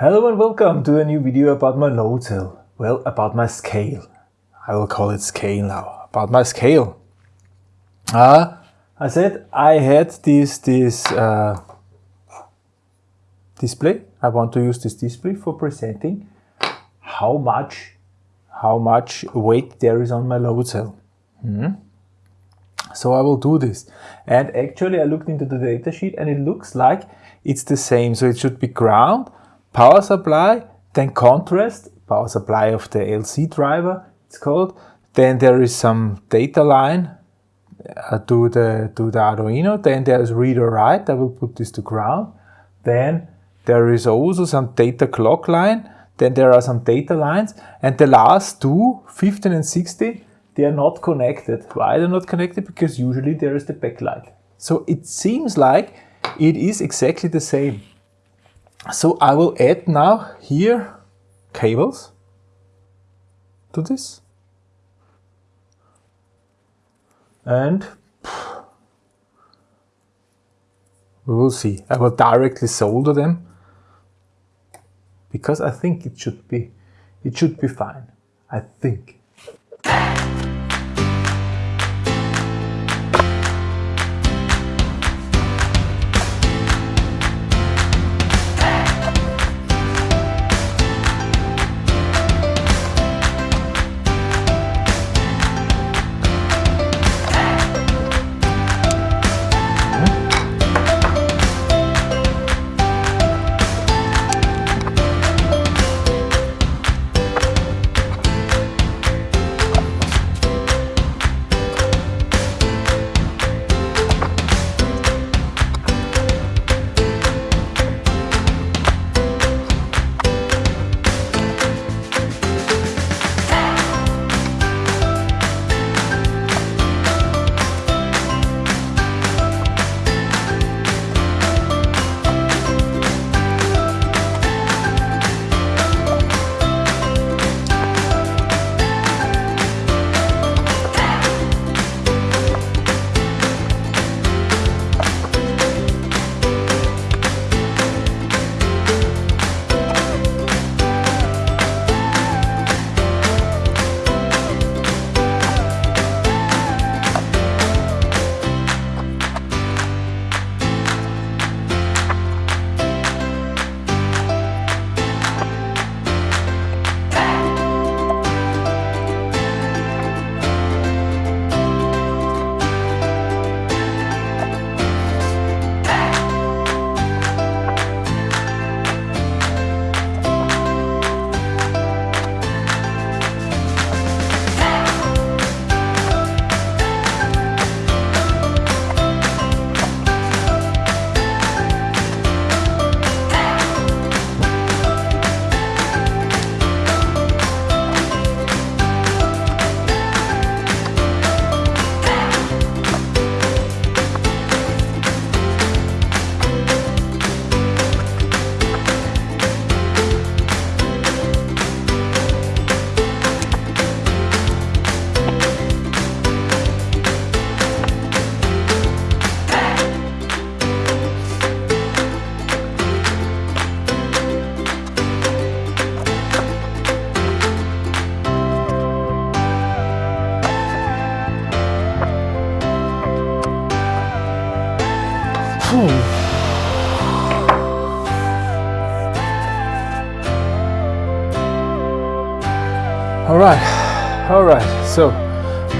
Hello and welcome to a new video about my load cell. Well, about my scale. I will call it scale now. About my scale. Uh, I said I had this, this uh, display. I want to use this display for presenting how much, how much weight there is on my load cell. Hmm. So I will do this. And actually I looked into the datasheet and it looks like it's the same. So it should be ground, power supply, then contrast, power supply of the LC driver, it's called. Then there is some data line uh, to, the, to the Arduino. Then there's read or write. I will put this to ground. Then there is also some data clock line. Then there are some data lines. And the last two, 15 and 16, they are not connected. Why they're not connected? Because usually there is the backlight. So it seems like it is exactly the same. So I will add now here cables to this. And we will see. I will directly solder them because I think it should be it should be fine. I think.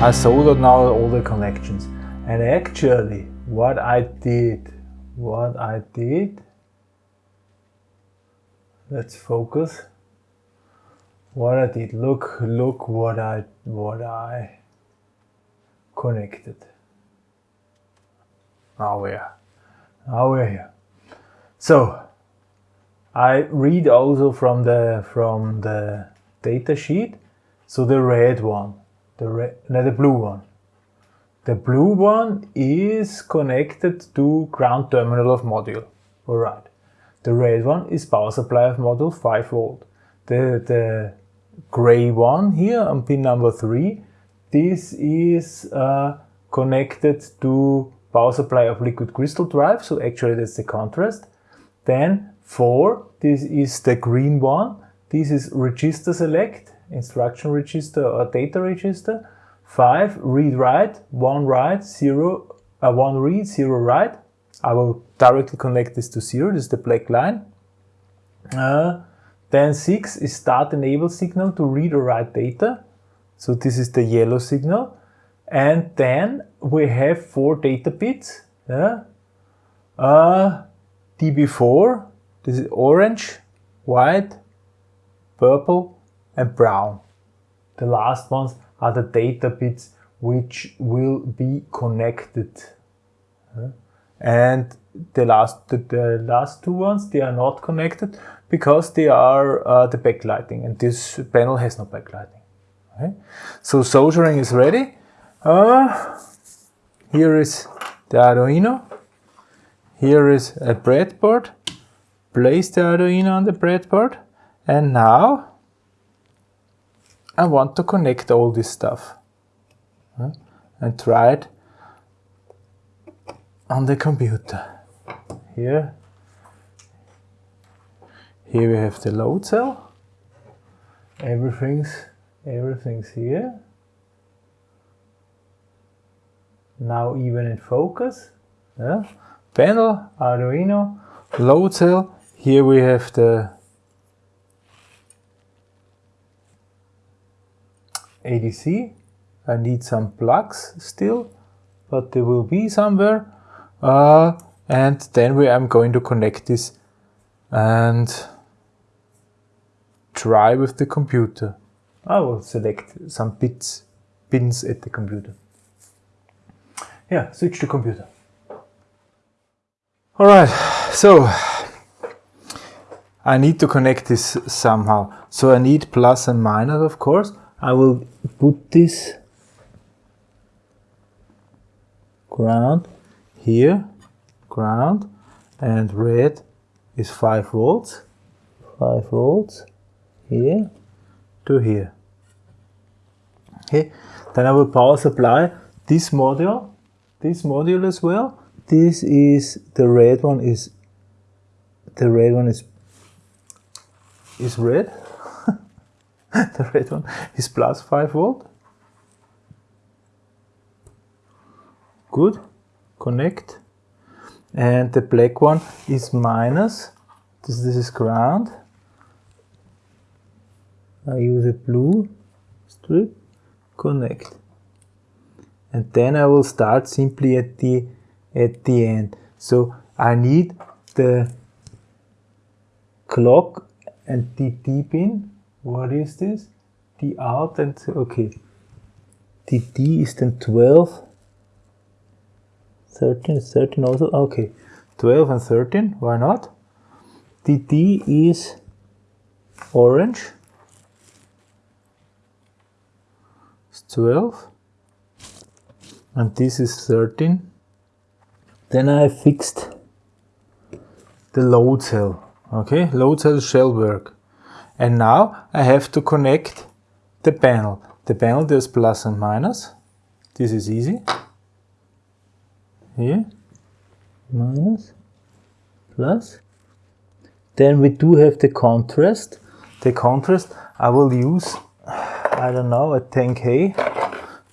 I soldered now all the connections. And actually, what I did, what I did, let's focus. What I did, look, look what I, what I connected. Now we're, now we're here. So I read also from the, from the data sheet so the red one, the red, no, the blue one. The blue one is connected to ground terminal of module. Alright. The red one is power supply of module 5 volt. The, the gray one here on pin number 3, this is uh, connected to power supply of liquid crystal drive, so actually that's the contrast. Then 4, this is the green one. This is register select, instruction register or data register. 5, read write, 1 write, 0, uh, 1 read, 0 write. I will directly connect this to 0, this is the black line. Uh, then 6 is start enable signal to read or write data. So this is the yellow signal. And then we have four data bits. Yeah. Uh, DB4, this is orange, white, purple, and brown. The last ones are the data bits which will be connected. And the last, the, the, last two ones, they are not connected because they are uh, the backlighting and this panel has no backlighting. Okay. So soldering is ready. Uh, here is the Arduino. Here is a breadboard. Place the Arduino on the breadboard. And now I want to connect all this stuff. And try it on the computer. Here. Here we have the load cell. Everything's everything's here. now even in focus. Yeah. Panel, Arduino, load cell. Here we have the ADC. I need some plugs still, but they will be somewhere. Uh, and then we am going to connect this and try with the computer. I will select some bits, pins at the computer. Yeah, switch to computer. All right, so I need to connect this somehow. So I need plus and minus, of course. I will put this ground here, ground, and red is 5 volts, 5 volts here to here. Okay, then I will power supply this module this module as well. This is the red one is the red one is is red. the red one is plus 5 volt. Good. Connect. And the black one is minus. This, this is ground. I use a blue strip. Connect and then I will start simply at the at the end so I need the clock and the D pin what is this? The out and okay. The D is then 12 13 13 also okay. 12 and 13 why not? The D is orange. It's 12 and this is 13 then I fixed the load cell okay? Load cell shall work and now I have to connect the panel. The panel there's plus and minus. This is easy. Here minus plus. Then we do have the contrast. The contrast I will use I don't know a 10k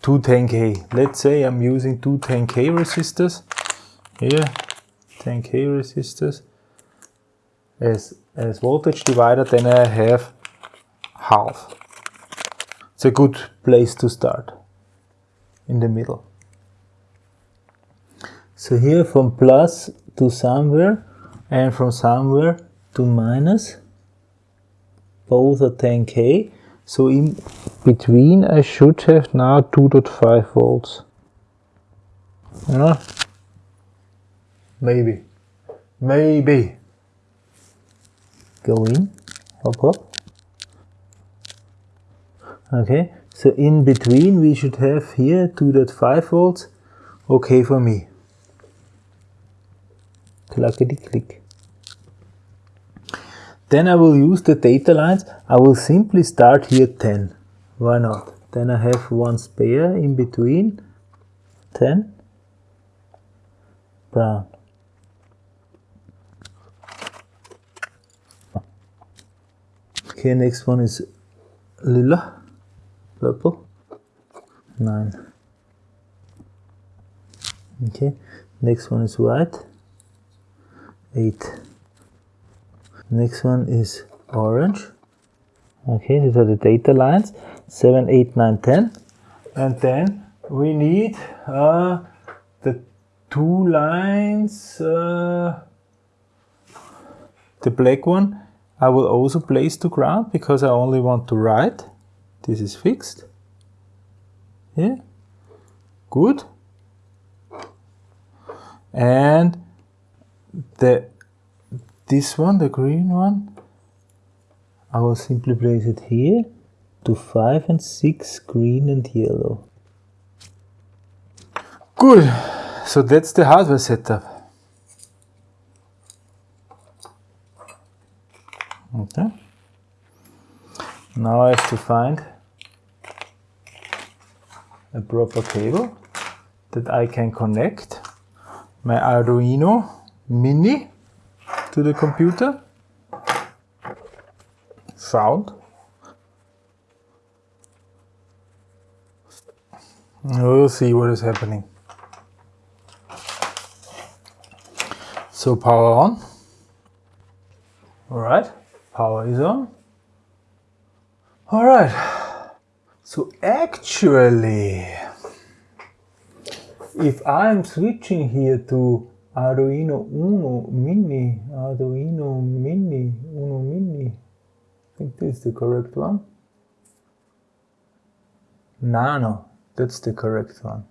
two 10k. Let's say I'm using two 10k resistors. Here, 10k resistors as, as voltage divider, then I have half. It's a good place to start in the middle. So here from plus to somewhere and from somewhere to minus, both are 10k so in between I should have now 2.5 volts. Yeah? Maybe. Maybe. Go in. Hop. Okay, so in between we should have here 2.5 volts. Okay for me. Clickety click. Then I will use the data lines. I will simply start here 10. Why not? Then I have one spare in between. 10. Brown. Okay, next one is lila, purple, 9. Okay, next one is white, 8. Next one is orange. Okay, these are the data lines, 7, 8, 9, 10. And then we need uh, the two lines, uh, the black one I will also place to ground because I only want to write. This is fixed. Yeah, good. And the this one, the green one, I will simply place it here to 5 and 6 green and yellow. Good, so that's the hardware setup. Okay. Now I have to find a proper cable that I can connect my Arduino Mini to the computer. Found. We'll see what is happening. So power on. All right power is on. Alright, so actually, if I'm switching here to Arduino Uno Mini, Arduino Mini, Uno Mini, I think this is the correct one. Nano, that's the correct one.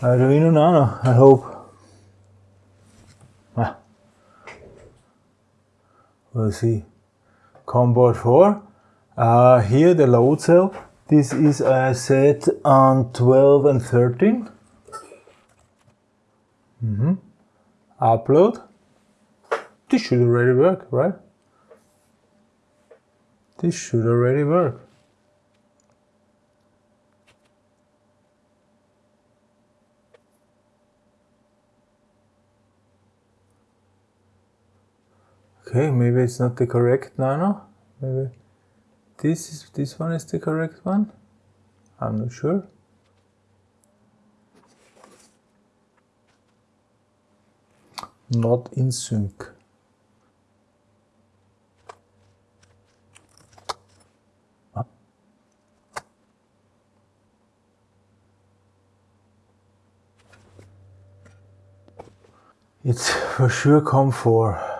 Arduino Nano, I hope. We'll see. COM board 4 uh, here the load cell. This is set on 12 and 13 mm -hmm. upload. This should already work right? This should already work Okay, maybe it's not the correct nano. Maybe this is this one is the correct one. I'm not sure. Not in sync. It's for sure COM4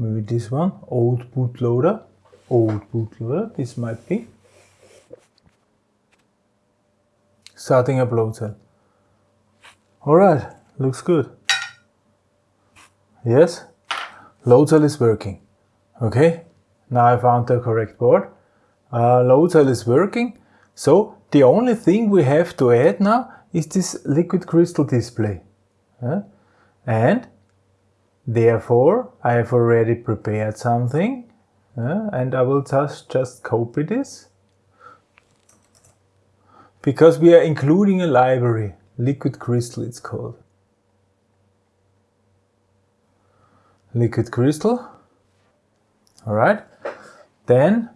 maybe this one, old bootloader, old bootloader, this might be. Starting up load cell. Alright, looks good. Yes, load cell is working. Okay, now I found the correct board. Uh, load cell is working. So the only thing we have to add now is this liquid crystal display. Uh, and Therefore, I have already prepared something uh, and I will just, just copy this because we are including a library, liquid crystal it's called. Liquid crystal, alright. Then,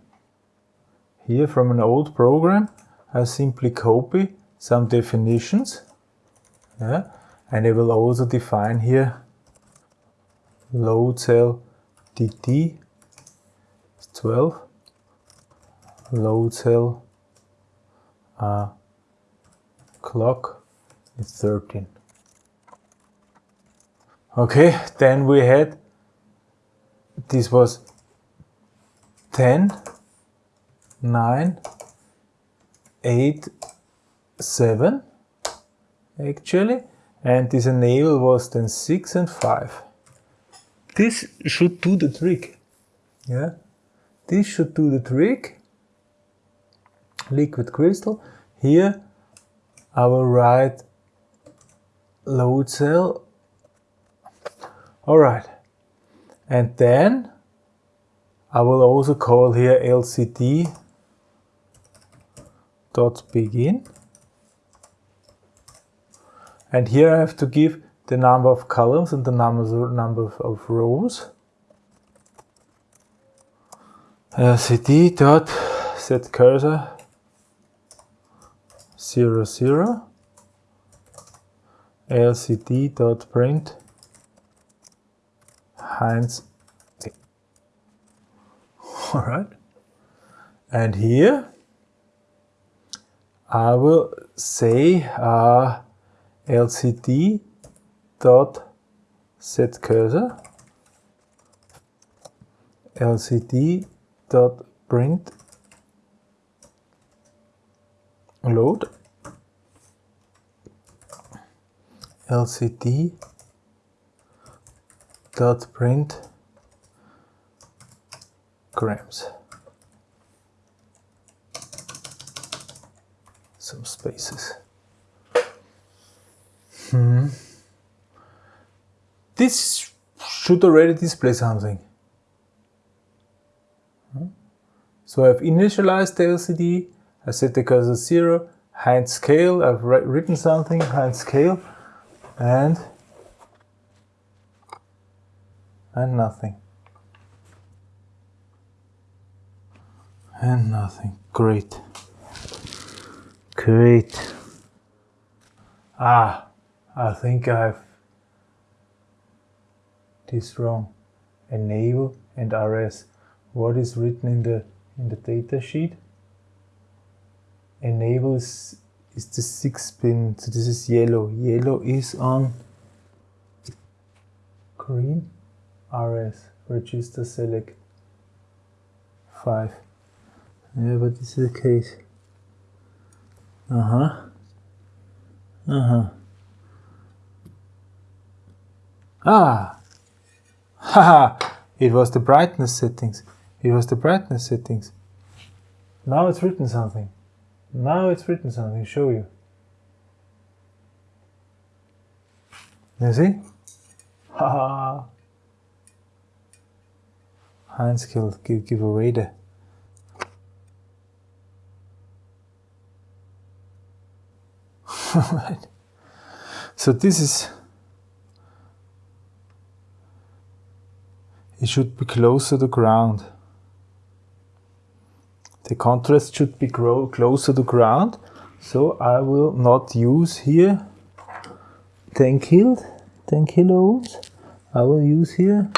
here from an old program, I simply copy some definitions yeah, and I will also define here load cell DT is 12, load cell uh, clock is 13. Okay, then we had, this was 10, 9, 8, 7 actually, and this enable was then 6 and 5. This should do the trick. Yeah, this should do the trick. Liquid crystal. Here I will write load cell. Alright. And then I will also call here LCD dot begin. And here I have to give the number of columns and the numbers, number of rows. LCD dot set cursor 0, 0 LCD dot print Heinz all right and here I will say uh, LCD dot set cursor LCD dot print load LCD dot print grams some spaces hmm. This should already display something. So I've initialized the LCD I set the cursor 0 Heinz scale I've written something Heinz scale and and nothing. And nothing. Great. Great. Ah I think I've this wrong enable and rs what is written in the in the data sheet enable is, is the six pin so this is yellow yellow is on green rs register select 5 yeah, but this is the case. Uh-huh. Uh-huh. Ah! Haha! it was the brightness settings. It was the brightness settings. Now it's written something. Now it's written something. Show you. You see? Haha! Heinz killed, give, give away the. So this is, it should be closer to ground. The contrast should be closer to ground. So I will not use here 10 kilo, 10 kilo ohms. I will use here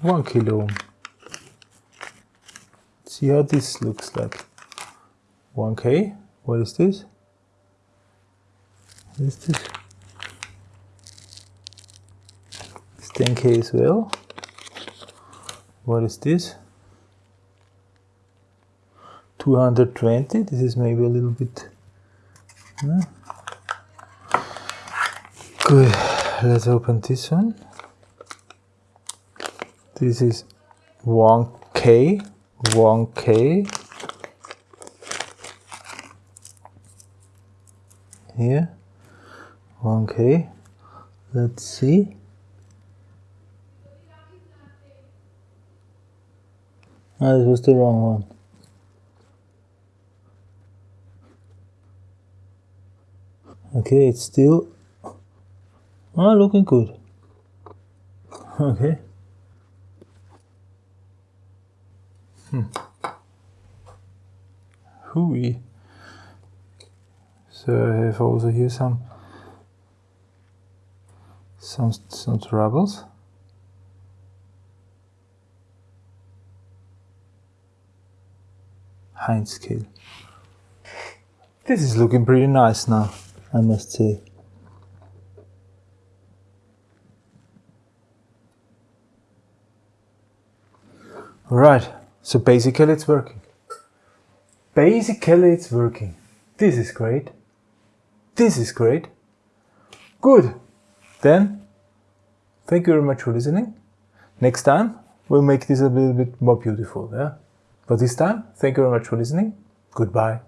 1 kilo ohm. See how this looks like. 1K, what is this? is this? It's 10k as well. What is this? 220. This is maybe a little bit. Good. Let's open this one. This is 1k. 1k. Here. 1k let's see. Ah, this was the wrong one. Okay, it's still ah, looking good. Okay. Hmm. Hooey. So I have also here some some, some troubles. Heinz scale. This is looking pretty nice now, I must say. Alright, so basically it's working. Basically it's working. This is great. This is great. Good. Then, thank you very much for listening. Next time, we'll make this a little bit more beautiful. Yeah? But this time, thank you very much for listening. Goodbye.